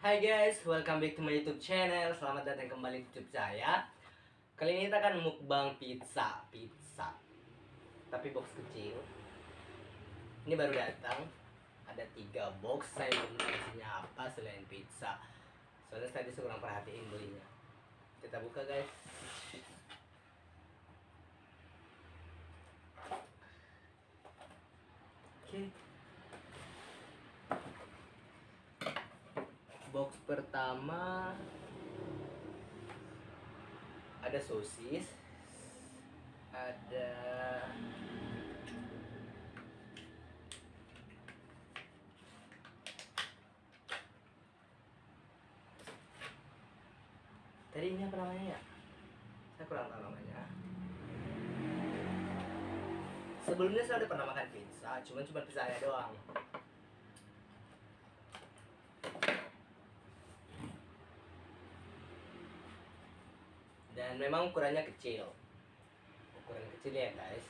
Hai guys, welcome back to my YouTube channel. Selamat datang kembali di YouTube saya. Kali ini kita akan mukbang pizza, pizza. Tapi box kecil. Ini baru datang. Ada tiga box. Saya belum tahu isinya apa selain pizza. Soalnya tadi saya kurang perhatiin belinya. Kita buka guys. Oke. Box pertama ada sosis, ada Tadi ini apa namanya ya? Saya kurang tahu namanya. Sebelumnya saya udah pernah makan pizza, cuman cuma pizza doang. Dan memang ukurannya kecil. Ukuran kecil ya guys.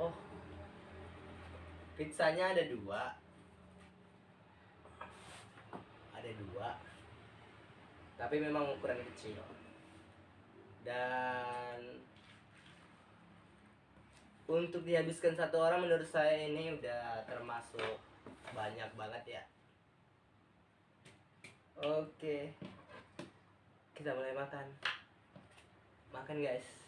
Oh. Pizzanya ada dua. Ada dua. Tapi memang ukuran kecil. Dan untuk dihabiskan satu orang menurut saya ini udah termasuk banyak banget ya. Oke. Kita mulai makan. Makan guys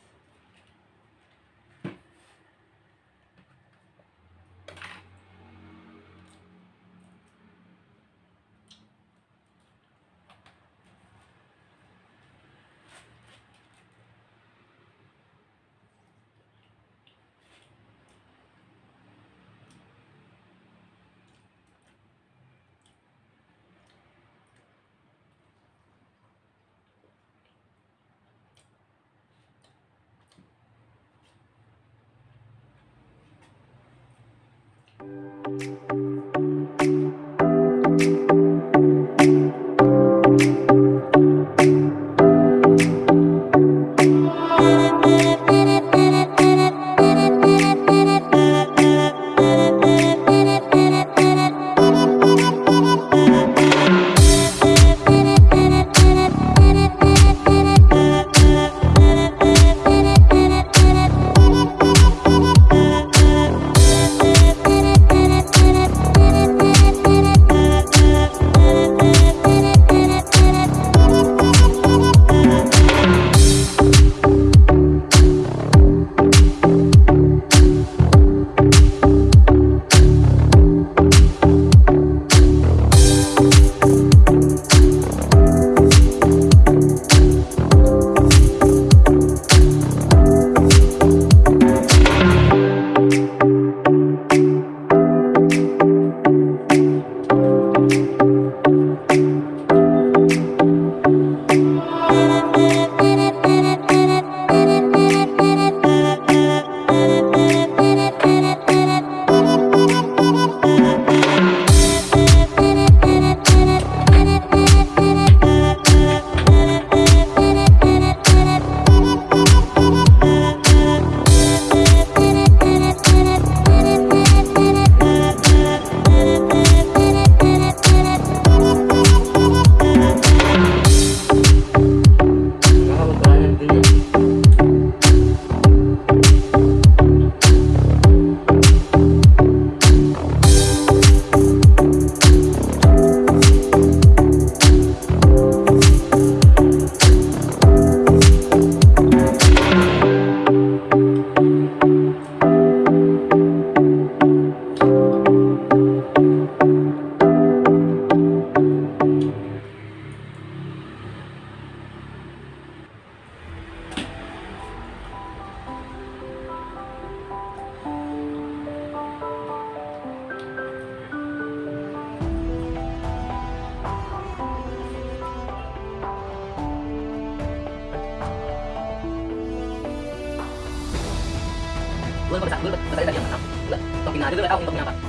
Gue bisa, gue bisa tadi yang mana? Enggak, topping aja dulu tahu topping apa.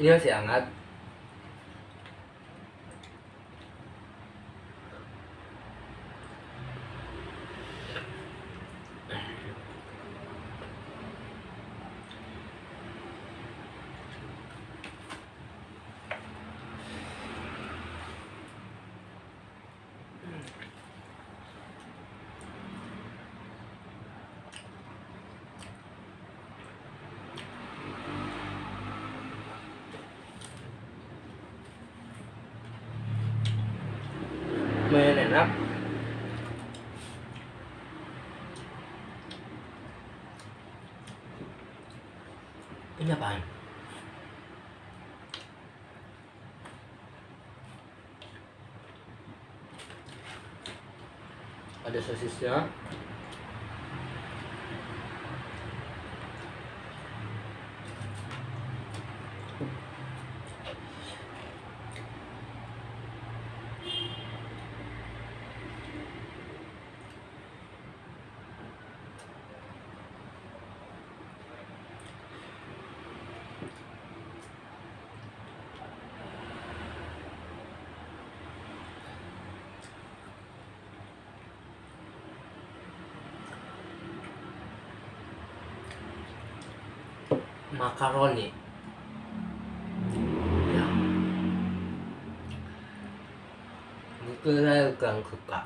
Ini masih hangat lumayan enak ini apaan? ada sosisnya makaroni ya itu saya kurang suka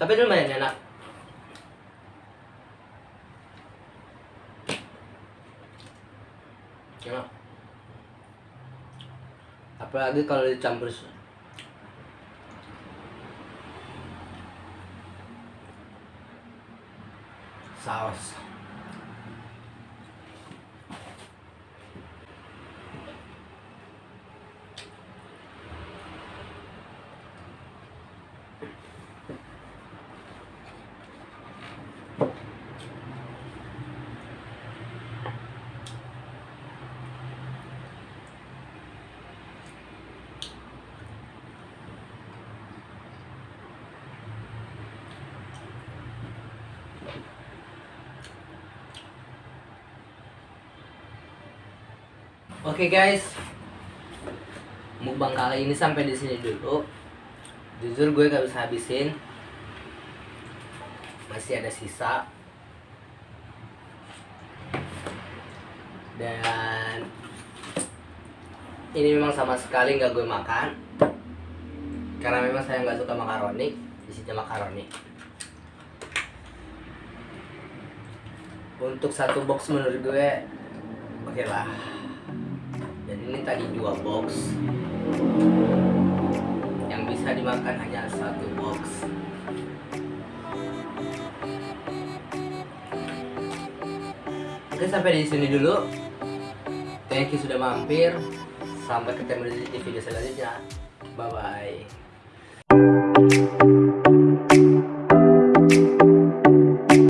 Tapi itu lumayan enak. Enak apalagi kalau dicampur saus Oke guys, mukbang kali ini sampai di sini dulu. Jujur gue gak bisa habisin, masih ada sisa. Dan ini memang sama sekali nggak gue makan, karena memang saya nggak suka makaroni, isinya makaroni. Untuk satu box menurut gue, oke okay lah ini tadi dua box. Yang bisa dimakan hanya satu box. Oke sampai di sini dulu. Thank you sudah mampir. Sampai ketemu di video selanjutnya. Bye bye